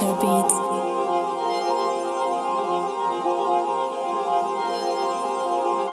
Rainmaker Beats.